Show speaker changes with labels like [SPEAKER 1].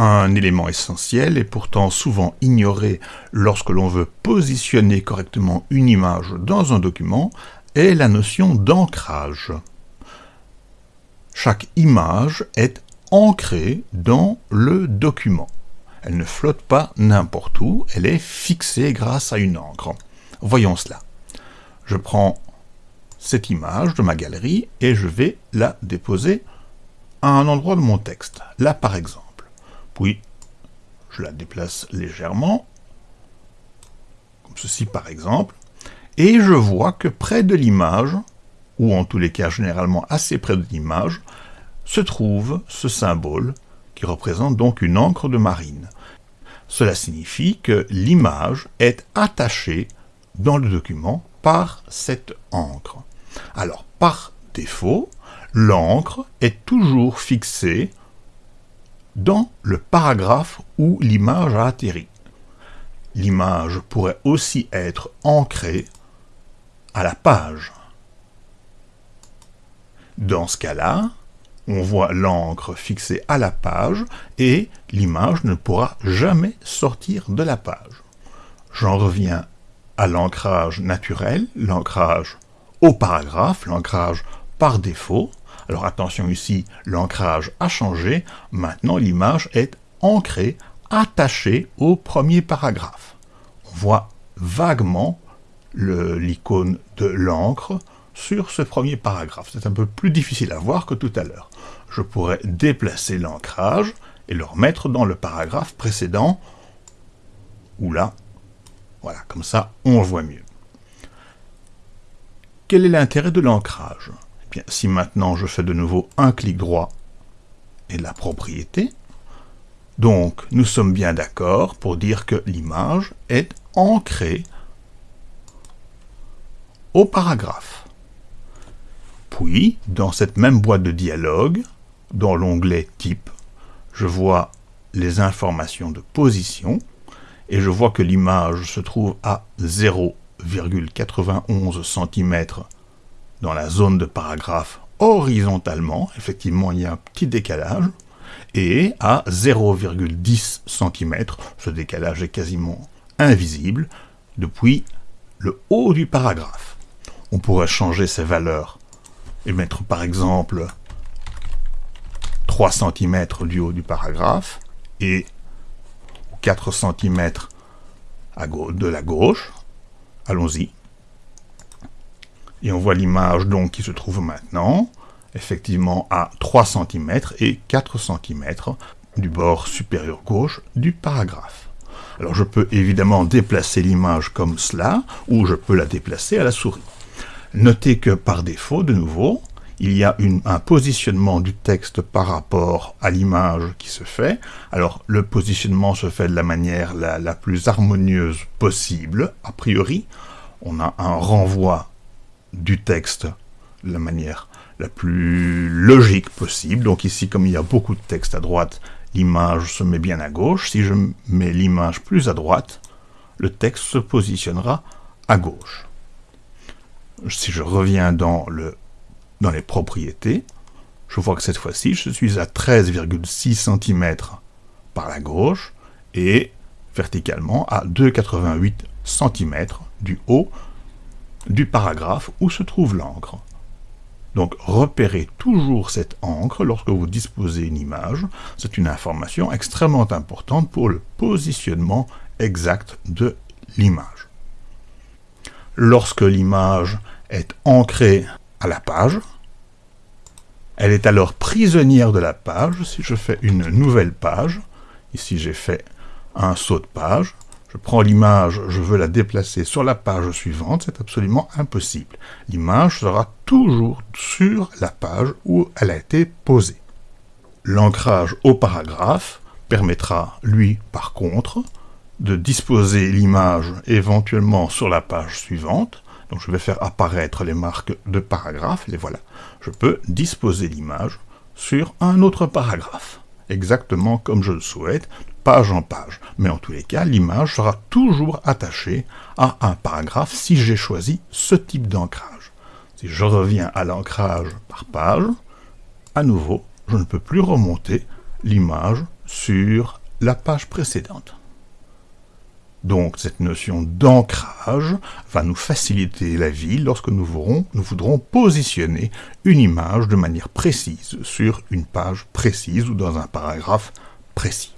[SPEAKER 1] Un élément essentiel et pourtant souvent ignoré lorsque l'on veut positionner correctement une image dans un document est la notion d'ancrage. Chaque image est ancrée dans le document. Elle ne flotte pas n'importe où, elle est fixée grâce à une encre. Voyons cela. Je prends cette image de ma galerie et je vais la déposer à un endroit de mon texte. Là par exemple. Puis, je la déplace légèrement, comme ceci par exemple, et je vois que près de l'image, ou en tous les cas généralement assez près de l'image, se trouve ce symbole qui représente donc une encre de marine. Cela signifie que l'image est attachée dans le document par cette encre. Alors, par défaut, l'encre est toujours fixée dans le paragraphe où l'image a atterri. L'image pourrait aussi être ancrée à la page. Dans ce cas-là, on voit l'encre fixée à la page et l'image ne pourra jamais sortir de la page. J'en reviens à l'ancrage naturel, l'ancrage au paragraphe, l'ancrage par défaut. Alors attention ici, l'ancrage a changé, maintenant l'image est ancrée, attachée au premier paragraphe. On voit vaguement l'icône de l'encre sur ce premier paragraphe. C'est un peu plus difficile à voir que tout à l'heure. Je pourrais déplacer l'ancrage et le remettre dans le paragraphe précédent, ou là, voilà, comme ça on le voit mieux. Quel est l'intérêt de l'ancrage? Si maintenant je fais de nouveau un clic droit et la propriété, donc nous sommes bien d'accord pour dire que l'image est ancrée au paragraphe. Puis, dans cette même boîte de dialogue, dans l'onglet Type, je vois les informations de position, et je vois que l'image se trouve à 0,91 cm dans la zone de paragraphe horizontalement, effectivement il y a un petit décalage, et à 0,10 cm, ce décalage est quasiment invisible, depuis le haut du paragraphe. On pourrait changer ces valeurs et mettre par exemple 3 cm du haut du paragraphe et 4 cm de la gauche. Allons-y. Et on voit l'image donc qui se trouve maintenant, effectivement à 3 cm et 4 cm du bord supérieur gauche du paragraphe. Alors je peux évidemment déplacer l'image comme cela, ou je peux la déplacer à la souris. Notez que par défaut, de nouveau, il y a un positionnement du texte par rapport à l'image qui se fait. Alors, le positionnement se fait de la manière la, la, plus harmonieuse possible, a priori. On a un renvoi du texte de la manière la plus logique possible. Donc ici, comme il y a beaucoup de texte à droite, l'image se met bien à gauche. Si je mets l'image plus à droite, le texte se positionnera à gauche. Si je reviens dans, le, dans les propriétés, je vois que cette fois-ci, je suis à 13,6 cm par la gauche et verticalement à 2,88 cm du haut du paragraphe où se trouve l'encre. Donc repérez toujours cette encre lorsque vous disposez une image. C'est une information extrêmement importante pour le positionnement exact de l'image. Lorsque l'image est ancrée à la page, elle est alors prisonnière de la page. Si je fais une nouvelle page, ici j'ai fait un saut de page, je prends l'image, je veux la déplacer sur la page suivante, c'est absolument impossible. L'image sera toujours sur la page où elle a été posée. L'ancrage au paragraphe permettra, lui, par contre, de disposer l'image éventuellement sur la page suivante. Donc je vais faire apparaître les marques de paragraphe, les voilà. Je peux disposer l'image sur un autre paragraphe, exactement comme je le souhaite, page en page, mais en tous les cas, l'image sera toujours attachée à un paragraphe si j'ai choisi ce type d'ancrage. Si je reviens à l'ancrage par page, à nouveau, je ne peux plus remonter l'image sur la page précédente. Donc cette notion d'ancrage va nous faciliter la vie lorsque nous voudrons, nous voudrons, positionner une image de manière précise sur une page précise ou dans un paragraphe précis.